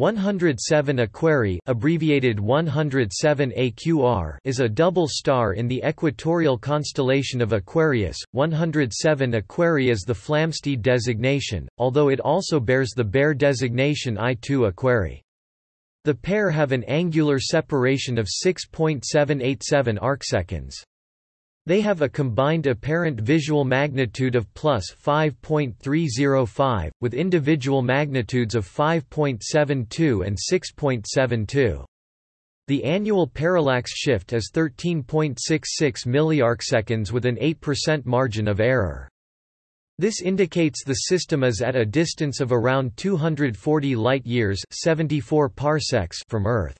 107 Aquarii abbreviated 107 AQR is a double star in the equatorial constellation of Aquarius. 107 Aquarii is the Flamsteed designation, although it also bears the Bayer designation I2 Aquarii. The pair have an angular separation of 6.787 arcseconds. They have a combined apparent visual magnitude of plus 5.305, with individual magnitudes of 5.72 and 6.72. The annual parallax shift is 13.66 milliarcseconds with an 8% margin of error. This indicates the system is at a distance of around 240 light-years 74 parsecs from Earth.